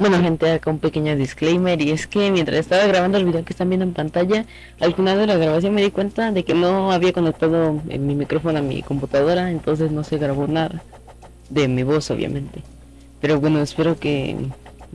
Bueno gente, acá un pequeño disclaimer y es que mientras estaba grabando el video que están viendo en pantalla, al final de la grabación me di cuenta de que no había conectado mi micrófono a mi computadora, entonces no se grabó nada de mi voz obviamente. Pero bueno, espero que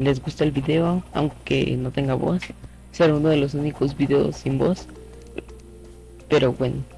les guste el video, aunque no tenga voz, será uno de los únicos videos sin voz. Pero bueno.